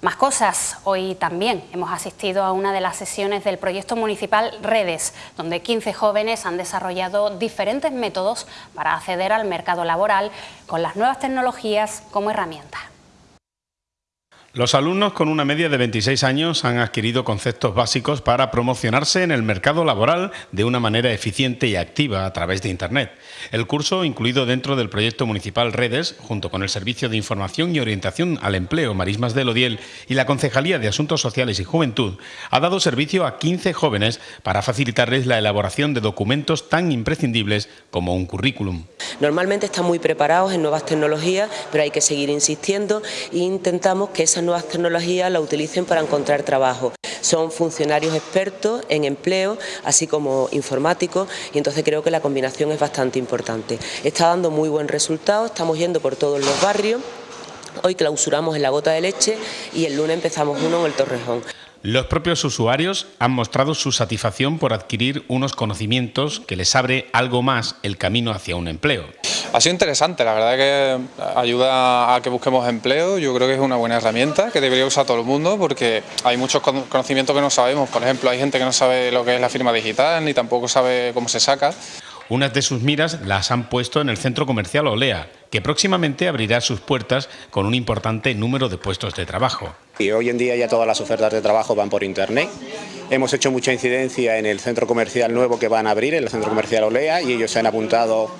Más cosas. Hoy también hemos asistido a una de las sesiones del proyecto municipal Redes, donde 15 jóvenes han desarrollado diferentes métodos para acceder al mercado laboral con las nuevas tecnologías como herramienta. Los alumnos con una media de 26 años han adquirido conceptos básicos para promocionarse en el mercado laboral de una manera eficiente y activa a través de Internet. El curso, incluido dentro del proyecto municipal Redes, junto con el Servicio de Información y Orientación al Empleo Marismas del Odiel y la Concejalía de Asuntos Sociales y Juventud, ha dado servicio a 15 jóvenes para facilitarles la elaboración de documentos tan imprescindibles como un currículum. Normalmente están muy preparados en nuevas tecnologías, pero hay que seguir insistiendo e intentamos que esas nuevas tecnologías la utilicen para encontrar trabajo. Son funcionarios expertos en empleo, así como informáticos, y entonces creo que la combinación es bastante importante. Está dando muy buen resultado, estamos yendo por todos los barrios, Hoy clausuramos en la gota de leche y el lunes empezamos uno en el Torrejón. Los propios usuarios han mostrado su satisfacción por adquirir unos conocimientos que les abre algo más el camino hacia un empleo. Ha sido interesante, la verdad que ayuda a que busquemos empleo, yo creo que es una buena herramienta que debería usar todo el mundo porque hay muchos conocimientos que no sabemos, por ejemplo hay gente que no sabe lo que es la firma digital ni tampoco sabe cómo se saca. Unas de sus miras las han puesto en el centro comercial Olea, que próximamente abrirá sus puertas con un importante número de puestos de trabajo. Y hoy en día ya todas las ofertas de trabajo van por internet. Hemos hecho mucha incidencia en el centro comercial nuevo que van a abrir, el centro comercial Olea, y ellos se han apuntado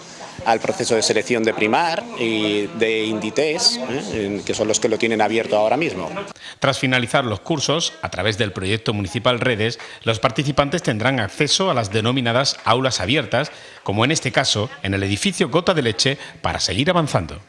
al proceso de selección de Primar y de Inditex, ¿eh? que son los que lo tienen abierto ahora mismo. Tras finalizar los cursos, a través del proyecto municipal Redes, los participantes tendrán acceso a las denominadas aulas abiertas, como en este caso en el edificio Gota de Leche, para seguir avanzando.